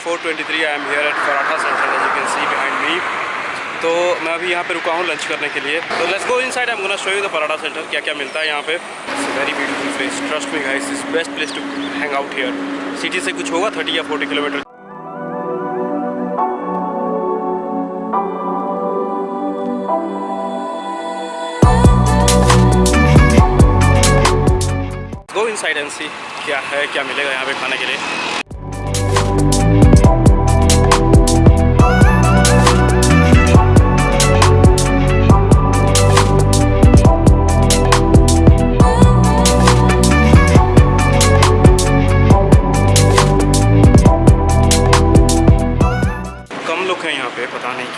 4.23 I am here at Paratha Central as you can see behind me. तो मैं अभी यहाँ पे रुका हूँ लंच करने के लिए। तो let's go inside I am gonna show you the paratha center क्या क्या मिलता है यहाँ पे। Very beautiful place trust me guys is best place to hang out here city से कुछ होगा 30 या 40 kilometer go inside and see क्या है, क्या मिलेगा यहाँ पे खाने के लिए।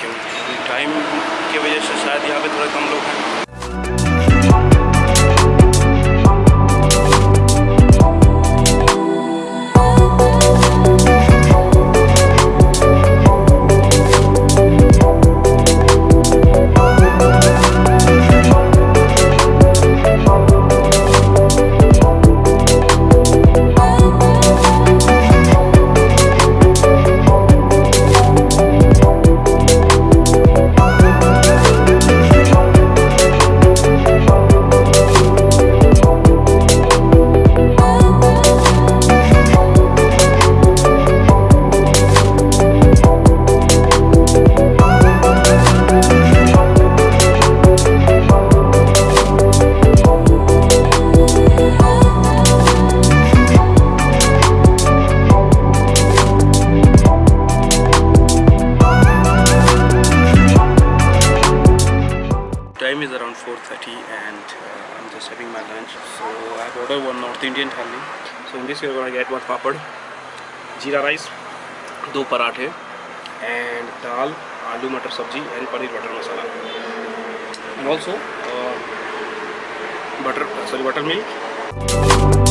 क्योंकि टाइम की वजह से शायद यहाँ पे थोड़ा कम लोग हैं। This you're gonna get one papad, jeera rice दो पराठे and dal aloo matar sabzi and paneer butter masala and also butter sorry buttermilk